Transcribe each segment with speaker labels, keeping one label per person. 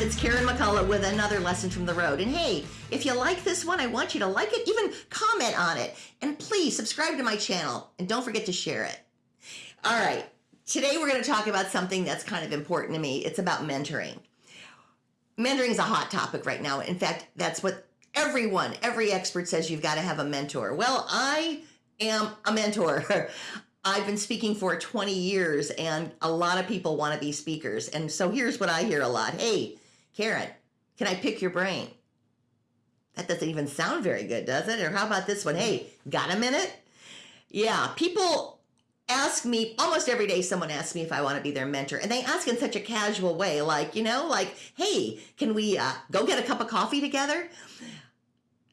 Speaker 1: It's Karen McCullough with another lesson from the road. And hey, if you like this one, I want you to like it, even comment on it. And please subscribe to my channel and don't forget to share it. All right, today we're going to talk about something that's kind of important to me. It's about mentoring. Mentoring is a hot topic right now. In fact, that's what everyone, every expert says you've got to have a mentor. Well, I am a mentor. I've been speaking for 20 years and a lot of people want to be speakers. And so here's what I hear a lot. Hey, Karen, can I pick your brain? That doesn't even sound very good, does it? Or how about this one? Hey, got a minute? Yeah, people ask me almost every day someone asks me if I want to be their mentor and they ask in such a casual way like, you know, like, "Hey, can we uh, go get a cup of coffee together?"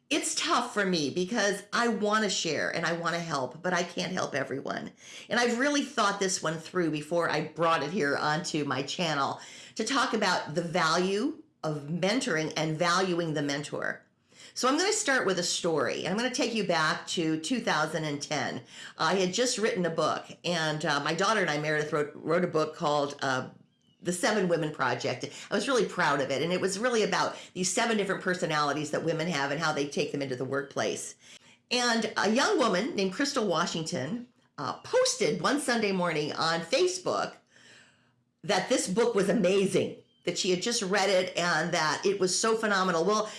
Speaker 1: It's tough for me because I want to share and I want to help, but I can't help everyone. And I've really thought this one through before I brought it here onto my channel to talk about the value of mentoring and valuing the mentor. So I'm going to start with a story. I'm going to take you back to 2010. I had just written a book, and uh, my daughter and I, Meredith, wrote, wrote a book called uh, the Seven Women Project. I was really proud of it. And it was really about these seven different personalities that women have and how they take them into the workplace. And a young woman named Crystal Washington uh, posted one Sunday morning on Facebook that this book was amazing, that she had just read it and that it was so phenomenal. Well,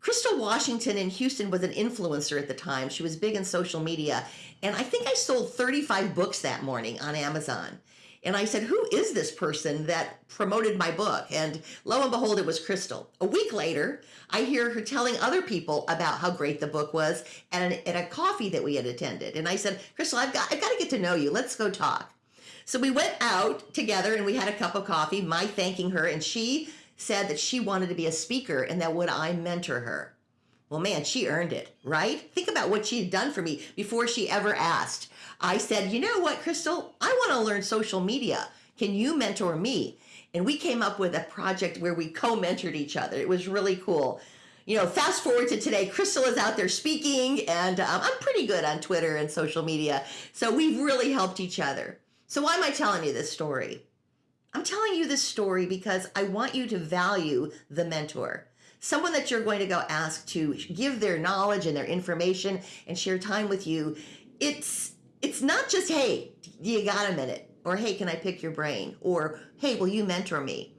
Speaker 1: Crystal Washington in Houston was an influencer at the time. She was big in social media. And I think I sold 35 books that morning on Amazon. And I said, Who is this person that promoted my book? And lo and behold, it was Crystal. A week later, I hear her telling other people about how great the book was at, an, at a coffee that we had attended. And I said, Crystal, I've got, I've got to get to know you. Let's go talk. So we went out together and we had a cup of coffee, my thanking her. And she said that she wanted to be a speaker and that would I mentor her. Well, man, she earned it, right? Think about what she had done for me before she ever asked. I said, you know what, Crystal, I want to learn social media. Can you mentor me? And we came up with a project where we co-mentored each other. It was really cool. You know, fast forward to today, Crystal is out there speaking and um, I'm pretty good on Twitter and social media. So we've really helped each other. So why am I telling you this story? I'm telling you this story because I want you to value the mentor someone that you're going to go ask to give their knowledge and their information and share time with you it's it's not just, hey, you got a minute? Or hey, can I pick your brain? Or hey, will you mentor me?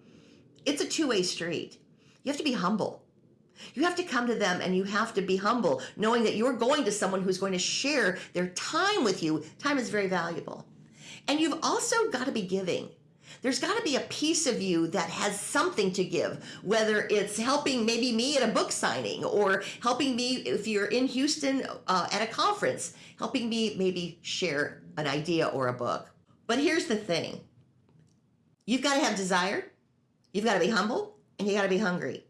Speaker 1: It's a two-way street. You have to be humble. You have to come to them and you have to be humble, knowing that you're going to someone who's going to share their time with you. Time is very valuable. And you've also got to be giving there's got to be a piece of you that has something to give, whether it's helping maybe me at a book signing or helping me if you're in Houston uh, at a conference, helping me maybe share an idea or a book. But here's the thing you've got to have desire, you've got to be humble, and you got to be hungry.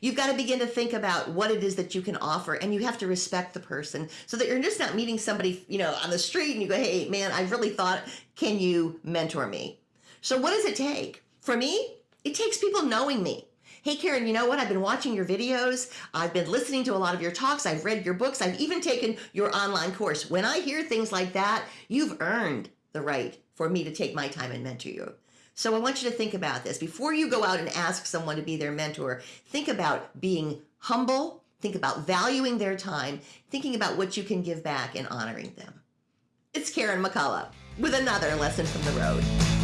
Speaker 1: You've got to begin to think about what it is that you can offer and you have to respect the person so that you're just not meeting somebody, you know, on the street and you go, "Hey, man, I really thought, can you mentor me?" So what does it take? For me, it takes people knowing me. Hey, Karen, you know what? I've been watching your videos. I've been listening to a lot of your talks. I've read your books. I've even taken your online course. When I hear things like that, you've earned the right for me to take my time and mentor you. So I want you to think about this. Before you go out and ask someone to be their mentor, think about being humble, think about valuing their time, thinking about what you can give back and honoring them. It's Karen McCullough with another lesson from the road.